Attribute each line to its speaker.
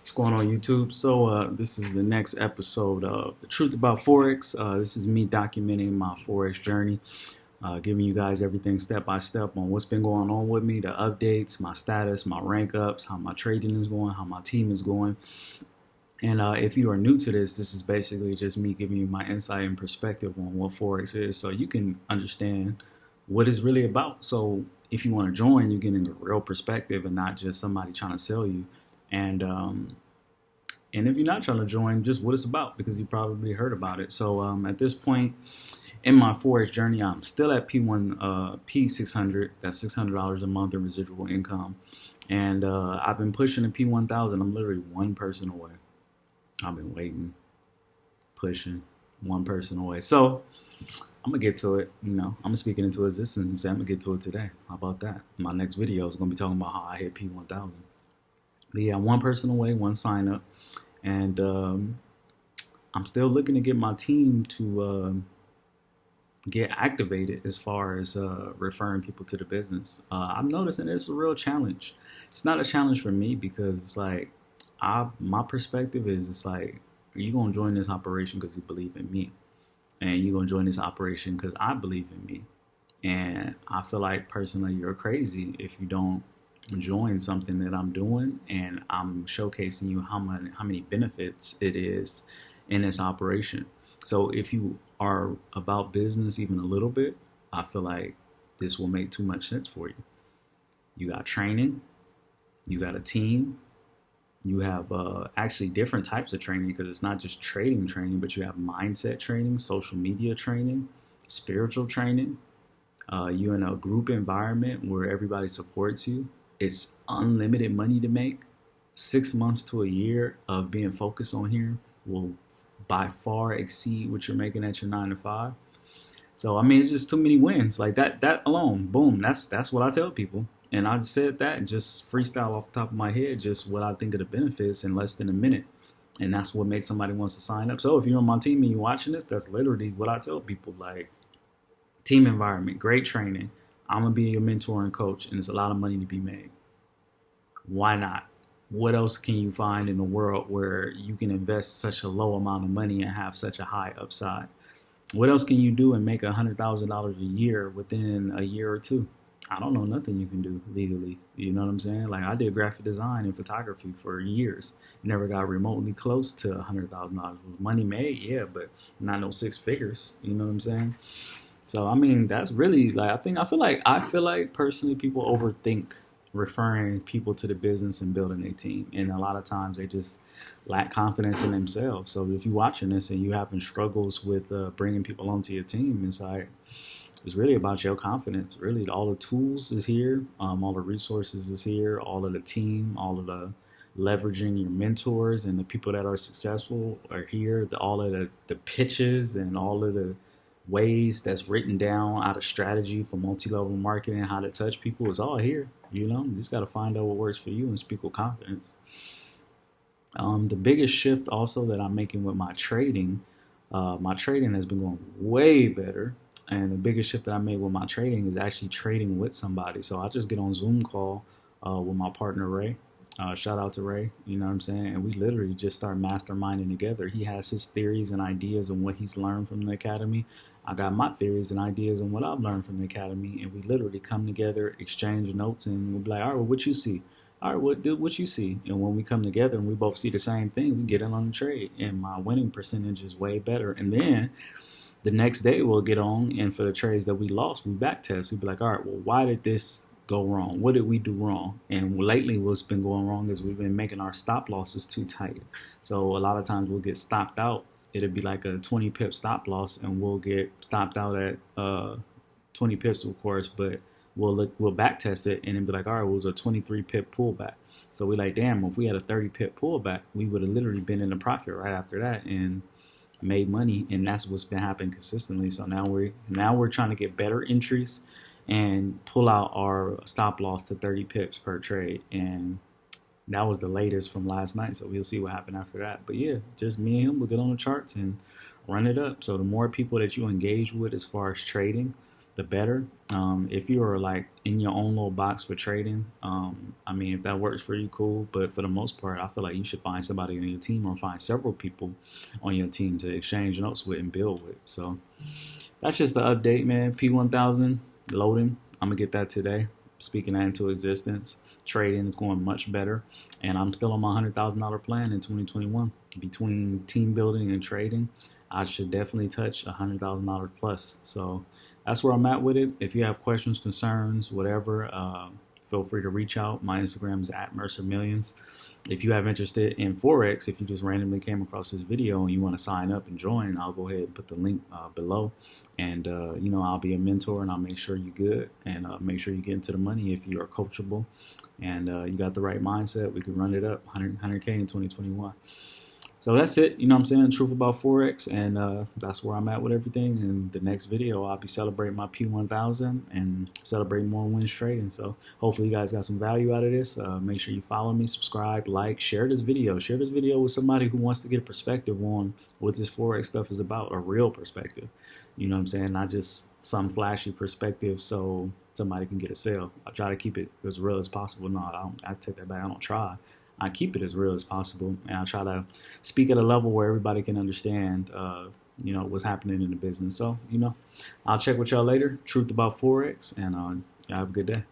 Speaker 1: What's going on YouTube? So uh, this is the next episode of The Truth About Forex. Uh, this is me documenting my Forex journey, uh, giving you guys everything step by step on what's been going on with me, the updates, my status, my rank ups, how my trading is going, how my team is going. And uh, if you are new to this, this is basically just me giving you my insight and perspective on what Forex is so you can understand what it's really about. So if you want to join, you're getting a real perspective and not just somebody trying to sell you. And um, and if you're not trying to join, just what it's about because you probably heard about it. So um, at this point in my forex journey, I'm still at P1 uh, P600. That's $600 a month in residual income, and uh, I've been pushing the P1000. I'm literally one person away. I've been waiting, pushing, one person away. So I'm gonna get to it. You know, I'm gonna speak into existence and say I'm gonna get to it today. How about that? My next video is gonna be talking about how I hit P1000. But yeah, one person away, one sign up, and um, I'm still looking to get my team to uh, get activated as far as uh, referring people to the business. Uh, I'm noticing it's a real challenge. It's not a challenge for me because it's like I my perspective is it's like are you gonna join this operation because you believe in me, and you're gonna join this operation because I believe in me. And I feel like personally you're crazy if you don't join something that I'm doing and I'm showcasing you how many how many benefits it is in this operation. So if you are about business even a little bit, I feel like this will make too much sense for you. You got training, you got a team, you have uh, actually different types of training because it's not just trading training, but you have mindset training, social media training, spiritual training. Uh, you're in a group environment where everybody supports you it's unlimited money to make. Six months to a year of being focused on here will by far exceed what you're making at your nine to five. So I mean, it's just too many wins. Like that, that alone, boom. That's that's what I tell people. And I said that just freestyle off the top of my head, just what I think of the benefits in less than a minute. And that's what makes somebody wants to sign up. So if you're on my team and you're watching this, that's literally what I tell people. Like team environment, great training, I'm gonna be your mentor and coach, and it's a lot of money to be made. Why not? What else can you find in the world where you can invest such a low amount of money and have such a high upside? What else can you do and make a hundred thousand dollars a year within a year or two? I don't know nothing you can do legally. You know what I'm saying? Like I did graphic design and photography for years. Never got remotely close to a hundred thousand dollars. Money made, yeah, but not no six figures. You know what I'm saying? So I mean, that's really like I think I feel like I feel like personally people overthink referring people to the business and building a team, and a lot of times they just lack confidence in themselves. So if you're watching this and you having struggles with uh, bringing people onto your team, it's like it's really about your confidence. Really, all the tools is here, um, all the resources is here, all of the team, all of the leveraging your mentors and the people that are successful are here. The, all of the, the pitches and all of the ways that's written down out of strategy for multi-level marketing, how to touch people is all here. You know, you just got to find out what works for you and speak with confidence. Um, the biggest shift also that I'm making with my trading, uh, my trading has been going way better. And the biggest shift that I made with my trading is actually trading with somebody. So I just get on Zoom call uh, with my partner Ray. Uh, shout out to Ray, you know what I'm saying? And we literally just start masterminding together. He has his theories and ideas and what he's learned from the academy. I got my theories and ideas on what I've learned from the academy, and we literally come together, exchange notes, and we'll be like, all right, well, what you see? All right, what do what you see? And when we come together and we both see the same thing, we get in on the trade, and my winning percentage is way better. And then the next day we'll get on, and for the trades that we lost, we back test. We'll be like, all right, well, why did this go wrong? What did we do wrong? And lately, what's been going wrong is we've been making our stop losses too tight. So a lot of times we'll get stopped out it'll be like a 20 pip stop loss, and we'll get stopped out at uh, 20 pips, of course, but we'll look, we'll back test it and then be like, all right, well, it was a 23 pip pullback. So we like, damn, if we had a 30 pip pullback, we would have literally been in a profit right after that and made money, and that's what's been happening consistently. So now we're now we're trying to get better entries and pull out our stop loss to 30 pips per trade and that was the latest from last night. So we'll see what happened after that. But yeah, just me and him, we'll get on the charts and run it up. So the more people that you engage with as far as trading, the better. Um, if you are like in your own little box for trading, um, I mean, if that works for you, cool. But for the most part, I feel like you should find somebody on your team or find several people on your team to exchange notes with and build with. So that's just the update, man. P1000 loading. I'm gonna get that today. Speaking that into existence. Trading is going much better, and I'm still on my hundred thousand dollar plan in 2021. Between team building and trading, I should definitely touch a hundred thousand dollars plus. So that's where I'm at with it. If you have questions, concerns, whatever, uh, feel free to reach out. My Instagram is at Mercer Millions. If you have interested in Forex, if you just randomly came across this video and you want to sign up and join, I'll go ahead and put the link uh, below. And, uh, you know, I'll be a mentor and I'll make sure you're good and uh, make sure you get into the money if you are coachable and uh, you got the right mindset. We can run it up 100, 100K in 2021 so that's it. You know what I'm saying? The truth about Forex. And uh, that's where I'm at with everything. In the next video, I'll be celebrating my P1000 and celebrating more wins trading. So hopefully you guys got some value out of this. Uh, make sure you follow me, subscribe, like, share this video. Share this video with somebody who wants to get a perspective on what this Forex stuff is about, a real perspective. You know what I'm saying? Not just some flashy perspective so somebody can get a sale. I try to keep it as real as possible. No, I, don't, I take that back. I don't try. I keep it as real as possible, and I try to speak at a level where everybody can understand, uh, you know, what's happening in the business. So, you know, I'll check with y'all later. Truth about forex, and uh, have a good day.